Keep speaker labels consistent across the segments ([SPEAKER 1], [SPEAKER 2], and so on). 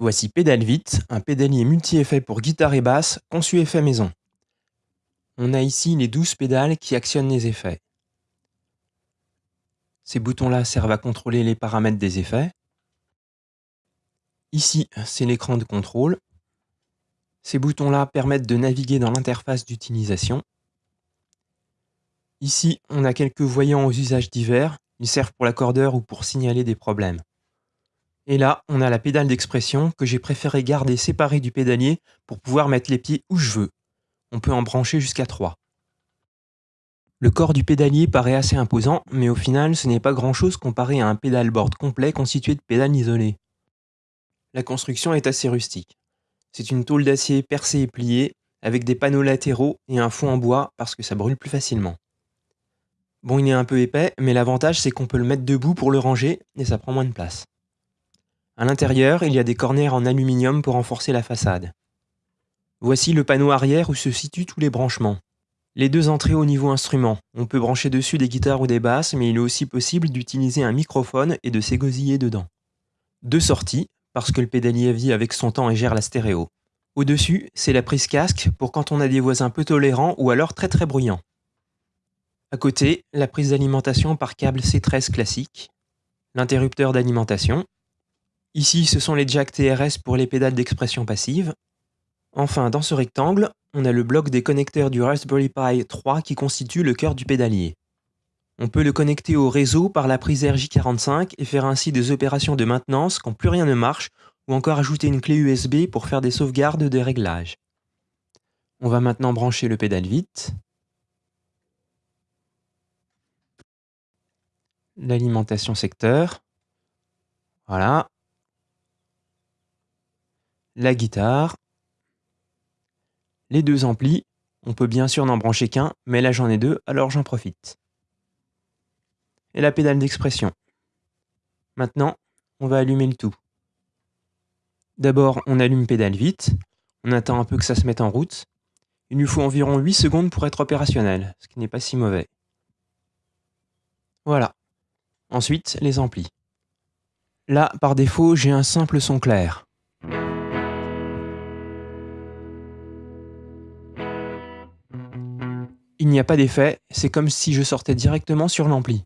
[SPEAKER 1] Voici Vite, un pédalier multi-effet pour guitare et basse, conçu effet maison. On a ici les 12 pédales qui actionnent les effets. Ces boutons-là servent à contrôler les paramètres des effets. Ici, c'est l'écran de contrôle. Ces boutons-là permettent de naviguer dans l'interface d'utilisation. Ici, on a quelques voyants aux usages divers. Ils servent pour l'accordeur ou pour signaler des problèmes. Et là, on a la pédale d'expression que j'ai préféré garder séparée du pédalier pour pouvoir mettre les pieds où je veux. On peut en brancher jusqu'à 3. Le corps du pédalier paraît assez imposant, mais au final, ce n'est pas grand-chose comparé à un pédalboard complet constitué de pédales isolées. La construction est assez rustique. C'est une tôle d'acier percée et pliée, avec des panneaux latéraux et un fond en bois parce que ça brûle plus facilement. Bon, il est un peu épais, mais l'avantage c'est qu'on peut le mettre debout pour le ranger et ça prend moins de place. À l'intérieur, il y a des corners en aluminium pour renforcer la façade. Voici le panneau arrière où se situent tous les branchements. Les deux entrées au niveau instrument. On peut brancher dessus des guitares ou des basses, mais il est aussi possible d'utiliser un microphone et de s'égosiller dedans. Deux sorties, parce que le pédalier vit avec son temps et gère la stéréo. Au-dessus, c'est la prise casque pour quand on a des voisins peu tolérants ou alors très très bruyants. À côté, la prise d'alimentation par câble C13 classique, l'interrupteur d'alimentation, Ici, ce sont les jacks TRS pour les pédales d'expression passive. Enfin, dans ce rectangle, on a le bloc des connecteurs du Raspberry Pi 3 qui constitue le cœur du pédalier. On peut le connecter au réseau par la prise RJ45 et faire ainsi des opérations de maintenance quand plus rien ne marche, ou encore ajouter une clé USB pour faire des sauvegardes de réglages. On va maintenant brancher le pédale vite. L'alimentation secteur. Voilà la guitare, les deux amplis. On peut bien sûr n'en brancher qu'un, mais là j'en ai deux, alors j'en profite. Et la pédale d'expression. Maintenant, on va allumer le tout. D'abord, on allume pédale vite, on attend un peu que ça se mette en route. Il lui faut environ 8 secondes pour être opérationnel, ce qui n'est pas si mauvais. Voilà. Ensuite, les amplis. Là, par défaut, j'ai un simple son clair. Il n'y a pas d'effet, c'est comme si je sortais directement sur l'ampli.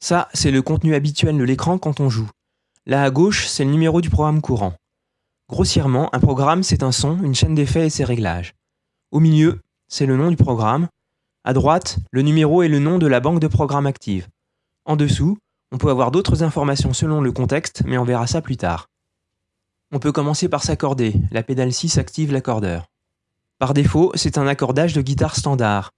[SPEAKER 1] Ça, c'est le contenu habituel de l'écran quand on joue. Là à gauche, c'est le numéro du programme courant. Grossièrement, un programme, c'est un son, une chaîne d'effets et ses réglages. Au milieu, c'est le nom du programme. À droite, le numéro et le nom de la banque de programmes active. En dessous, on peut avoir d'autres informations selon le contexte, mais on verra ça plus tard. On peut commencer par s'accorder, la pédale 6 active l'accordeur. Par défaut, c'est un accordage de guitare standard.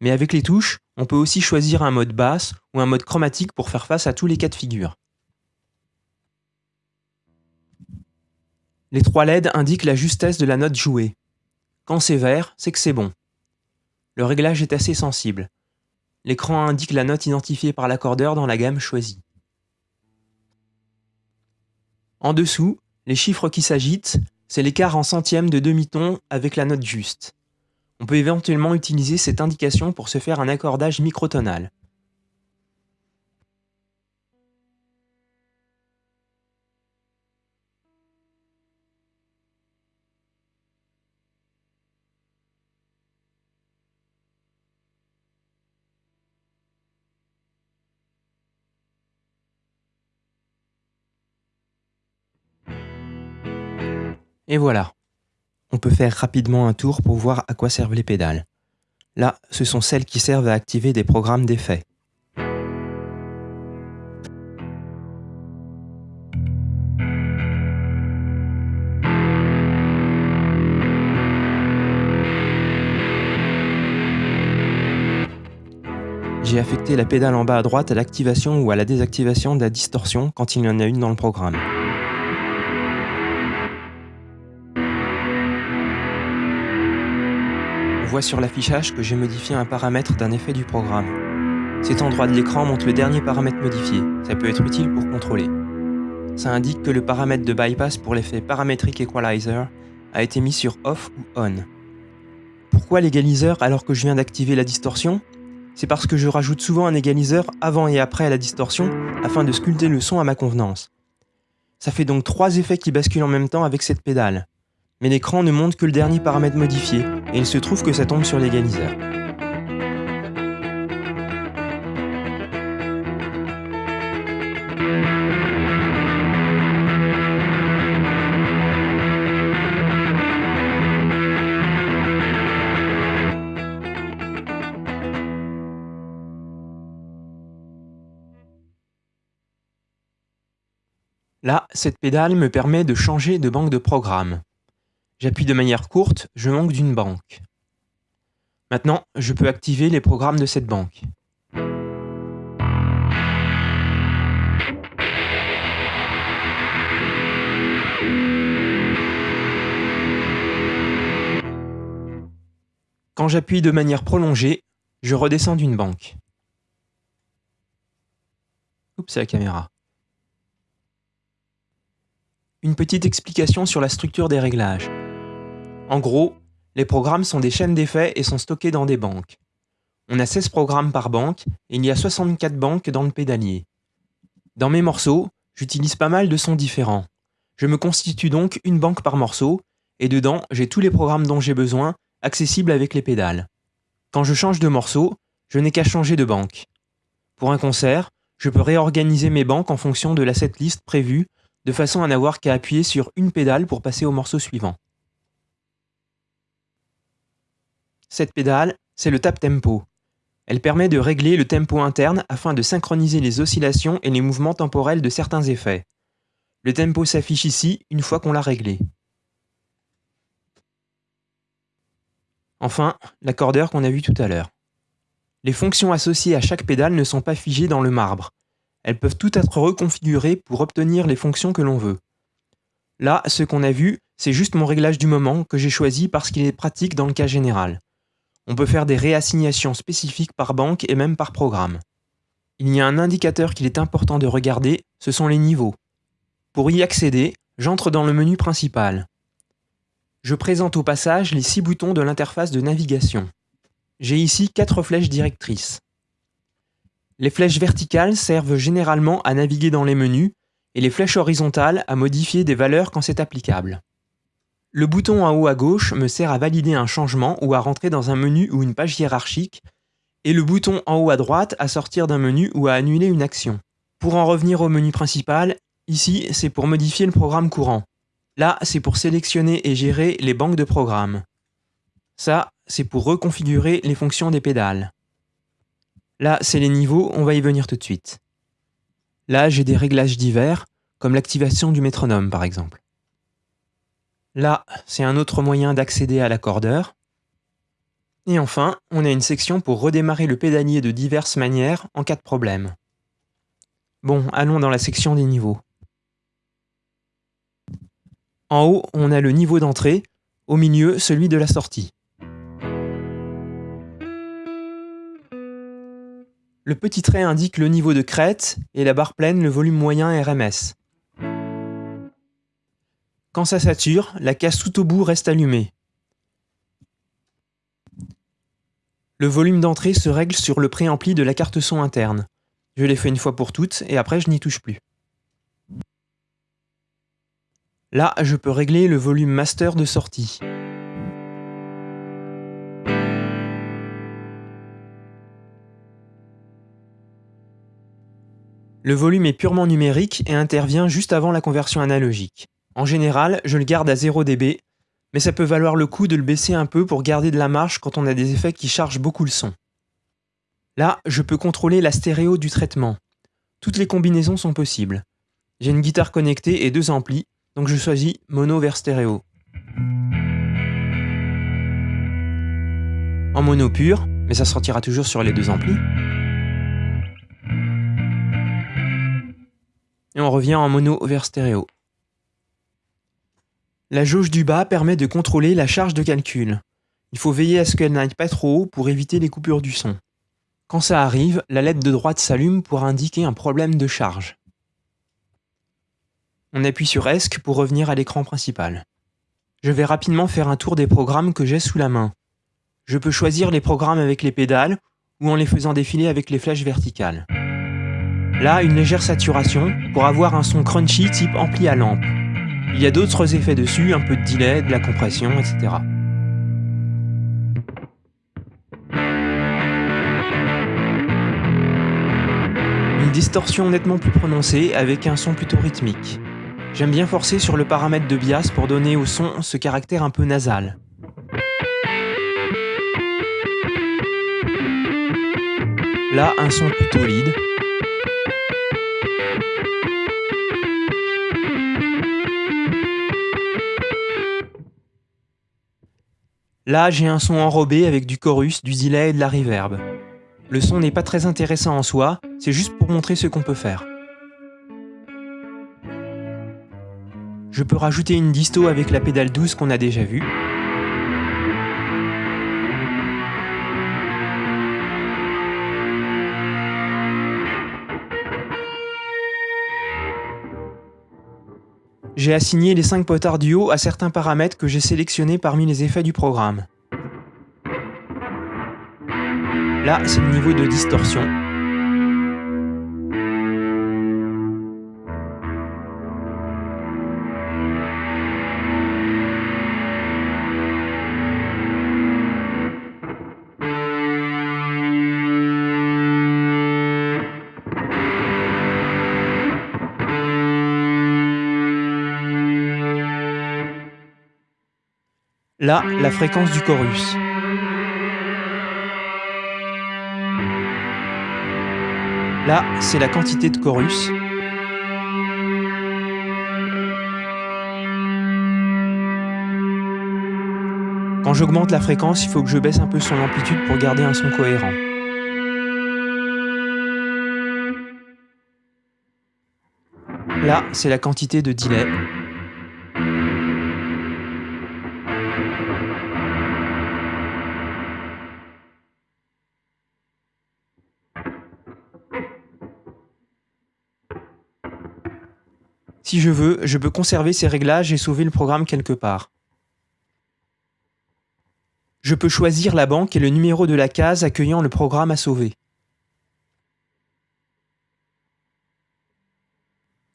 [SPEAKER 1] Mais avec les touches, on peut aussi choisir un mode basse ou un mode chromatique pour faire face à tous les cas de figure. Les trois LED indiquent la justesse de la note jouée. Quand c'est vert, c'est que c'est bon. Le réglage est assez sensible. L'écran indique la note identifiée par l'accordeur dans la gamme choisie. En dessous, les chiffres qui s'agitent c'est l'écart en centième de demi-ton avec la note juste. On peut éventuellement utiliser cette indication pour se faire un accordage microtonal. Et voilà. On peut faire rapidement un tour pour voir à quoi servent les pédales. Là, ce sont celles qui servent à activer des programmes d'effets. J'ai affecté la pédale en bas à droite à l'activation ou à la désactivation de la distorsion quand il y en a une dans le programme. Sur l'affichage que j'ai modifié un paramètre d'un effet du programme. Cet endroit de l'écran montre le dernier paramètre modifié, ça peut être utile pour contrôler. Ça indique que le paramètre de bypass pour l'effet Parametric Equalizer a été mis sur Off ou On. Pourquoi l'égaliseur alors que je viens d'activer la distorsion? C'est parce que je rajoute souvent un égaliseur avant et après la distorsion afin de sculpter le son à ma convenance. Ça fait donc trois effets qui basculent en même temps avec cette pédale. Mais l'écran ne montre que le dernier paramètre modifié, et il se trouve que ça tombe sur l'égaliseur. Là, cette pédale me permet de changer de banque de programme. J'appuie de manière courte, je manque d'une banque. Maintenant, je peux activer les programmes de cette banque. Quand j'appuie de manière prolongée, je redescends d'une banque. Oups, c'est la caméra. Une petite explication sur la structure des réglages. En gros, les programmes sont des chaînes d'effets et sont stockés dans des banques. On a 16 programmes par banque et il y a 64 banques dans le pédalier. Dans mes morceaux, j'utilise pas mal de sons différents. Je me constitue donc une banque par morceau et dedans, j'ai tous les programmes dont j'ai besoin, accessibles avec les pédales. Quand je change de morceau, je n'ai qu'à changer de banque. Pour un concert, je peux réorganiser mes banques en fonction de la setlist prévue de façon à n'avoir qu'à appuyer sur une pédale pour passer au morceau suivant. Cette pédale, c'est le tap tempo. Elle permet de régler le tempo interne afin de synchroniser les oscillations et les mouvements temporels de certains effets. Le tempo s'affiche ici une fois qu'on l'a réglé. Enfin, l'accordeur qu'on a vu tout à l'heure. Les fonctions associées à chaque pédale ne sont pas figées dans le marbre. Elles peuvent toutes être reconfigurées pour obtenir les fonctions que l'on veut. Là, ce qu'on a vu, c'est juste mon réglage du moment que j'ai choisi parce qu'il est pratique dans le cas général. On peut faire des réassignations spécifiques par banque et même par programme. Il y a un indicateur qu'il est important de regarder, ce sont les niveaux. Pour y accéder, j'entre dans le menu principal. Je présente au passage les six boutons de l'interface de navigation. J'ai ici quatre flèches directrices. Les flèches verticales servent généralement à naviguer dans les menus et les flèches horizontales à modifier des valeurs quand c'est applicable. Le bouton en haut à gauche me sert à valider un changement ou à rentrer dans un menu ou une page hiérarchique, et le bouton en haut à droite à sortir d'un menu ou à annuler une action. Pour en revenir au menu principal, ici c'est pour modifier le programme courant. Là, c'est pour sélectionner et gérer les banques de programmes. Ça, c'est pour reconfigurer les fonctions des pédales. Là, c'est les niveaux, on va y venir tout de suite. Là, j'ai des réglages divers, comme l'activation du métronome par exemple. Là, c'est un autre moyen d'accéder à l'accordeur. Et enfin, on a une section pour redémarrer le pédalier de diverses manières en cas de problème. Bon, allons dans la section des niveaux. En haut, on a le niveau d'entrée, au milieu, celui de la sortie. Le petit trait indique le niveau de crête et la barre pleine le volume moyen RMS. Quand ça sature, la casse tout au bout reste allumée. Le volume d'entrée se règle sur le préampli de la carte son interne. Je l'ai fait une fois pour toutes et après je n'y touche plus. Là, je peux régler le volume master de sortie. Le volume est purement numérique et intervient juste avant la conversion analogique. En général, je le garde à 0 dB, mais ça peut valoir le coup de le baisser un peu pour garder de la marge quand on a des effets qui chargent beaucoup le son. Là, je peux contrôler la stéréo du traitement. Toutes les combinaisons sont possibles. J'ai une guitare connectée et deux amplis, donc je choisis mono vers stéréo. En mono pur, mais ça sortira toujours sur les deux amplis. et on revient en mono vers stéréo. La jauge du bas permet de contrôler la charge de calcul. Il faut veiller à ce qu'elle n'aille pas trop haut pour éviter les coupures du son. Quand ça arrive, la LED de droite s'allume pour indiquer un problème de charge. On appuie sur ESC pour revenir à l'écran principal. Je vais rapidement faire un tour des programmes que j'ai sous la main. Je peux choisir les programmes avec les pédales ou en les faisant défiler avec les flèches verticales. Là, une légère saturation pour avoir un son crunchy type ampli à lampe. Il y a d'autres effets dessus, un peu de delay, de la compression, etc. Une distorsion nettement plus prononcée avec un son plutôt rythmique. J'aime bien forcer sur le paramètre de bias pour donner au son ce caractère un peu nasal. Là, un son plutôt lead. Là, j'ai un son enrobé avec du chorus, du delay et de la reverb. Le son n'est pas très intéressant en soi, c'est juste pour montrer ce qu'on peut faire. Je peux rajouter une disto avec la pédale douce qu'on a déjà vue. J'ai assigné les 5 potards du haut à certains paramètres que j'ai sélectionnés parmi les effets du programme. Là, c'est le niveau de distorsion. Là, la fréquence du chorus. Là, c'est la quantité de chorus. Quand j'augmente la fréquence, il faut que je baisse un peu son amplitude pour garder un son cohérent. Là, c'est la quantité de delay. Si je veux, je peux conserver ces réglages et sauver le programme quelque part. Je peux choisir la banque et le numéro de la case accueillant le programme à sauver.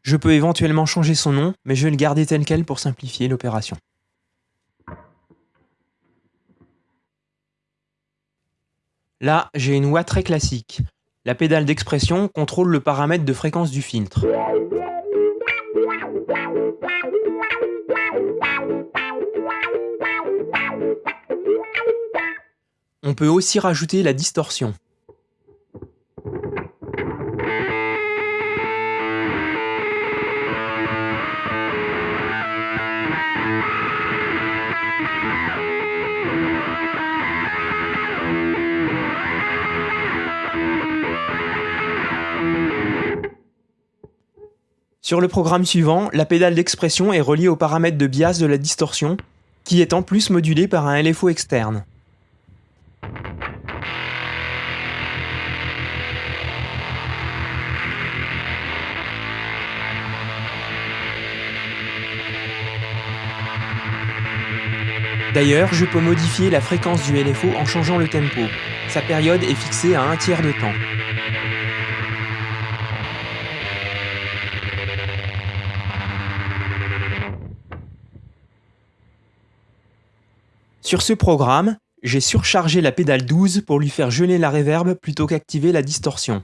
[SPEAKER 1] Je peux éventuellement changer son nom, mais je vais le garder tel quel pour simplifier l'opération. Là, j'ai une voix très classique. La pédale d'expression contrôle le paramètre de fréquence du filtre. On peut aussi rajouter la distorsion. Sur le programme suivant, la pédale d'expression est reliée au paramètre de bias de la distorsion, qui est en plus modulé par un LFO externe. D'ailleurs, je peux modifier la fréquence du LFO en changeant le tempo. Sa période est fixée à un tiers de temps. Sur ce programme, j'ai surchargé la pédale 12 pour lui faire geler la reverb plutôt qu'activer la distorsion.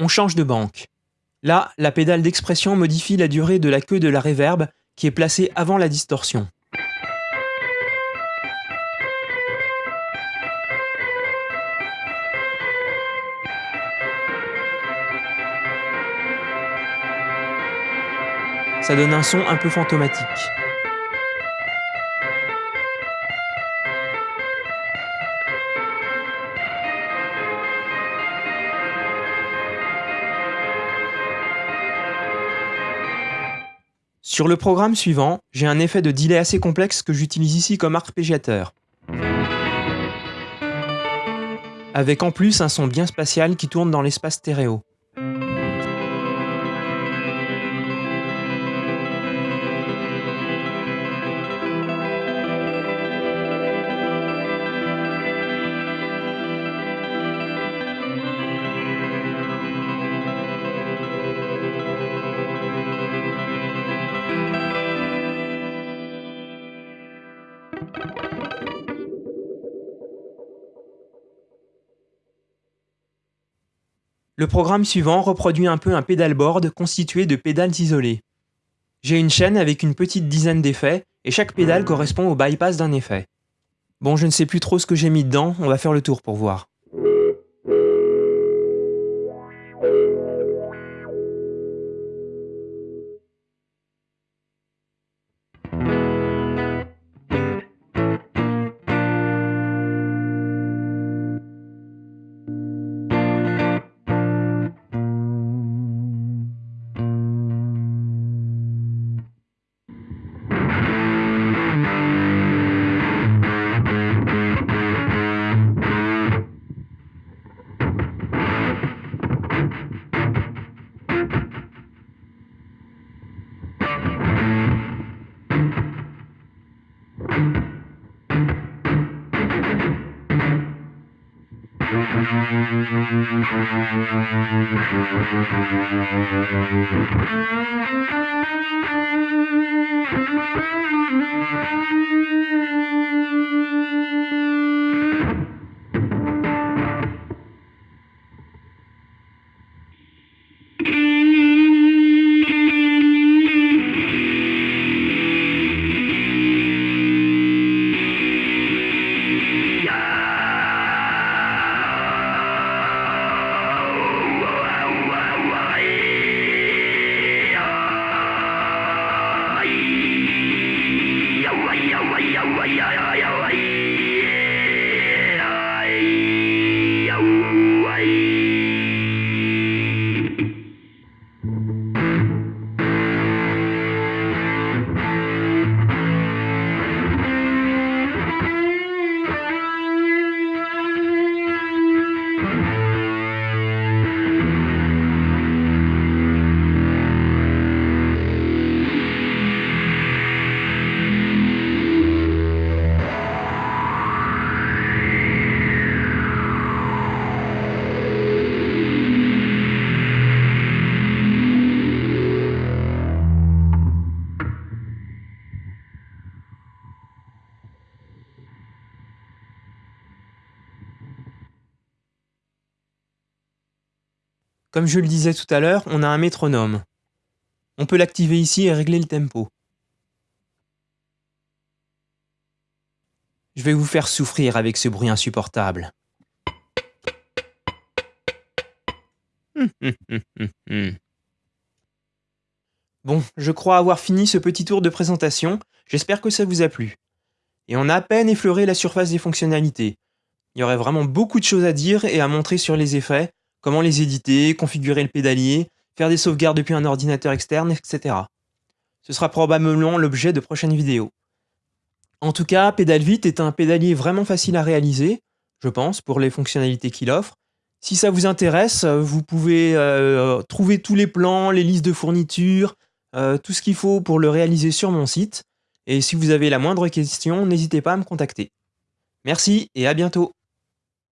[SPEAKER 1] On change de banque. Là, la pédale d'expression modifie la durée de la queue de la réverbe qui est placée avant la distorsion. Ça donne un son un peu fantomatique. Sur le programme suivant, j'ai un effet de delay assez complexe que j'utilise ici comme arpégiateur. Avec en plus un son bien spatial qui tourne dans l'espace stéréo. Le programme suivant reproduit un peu un pédalboard constitué de pédales isolées. J'ai une chaîne avec une petite dizaine d'effets, et chaque pédale correspond au bypass d'un effet. Bon, je ne sais plus trop ce que j'ai mis dedans, on va faire le tour pour voir. Comme je le disais tout à l'heure, on a un métronome. On peut l'activer ici et régler le tempo. Je vais vous faire souffrir avec ce bruit insupportable. Bon, je crois avoir fini ce petit tour de présentation, j'espère que ça vous a plu. Et on a à peine effleuré la surface des fonctionnalités. Il y aurait vraiment beaucoup de choses à dire et à montrer sur les effets, comment les éditer, configurer le pédalier, faire des sauvegardes depuis un ordinateur externe, etc. Ce sera probablement l'objet de prochaines vidéos. En tout cas, PedalVit est un pédalier vraiment facile à réaliser, je pense, pour les fonctionnalités qu'il offre. Si ça vous intéresse, vous pouvez euh, trouver tous les plans, les listes de fournitures, euh, tout ce qu'il faut pour le réaliser sur mon site. Et si vous avez la moindre question, n'hésitez pas à me contacter. Merci et à bientôt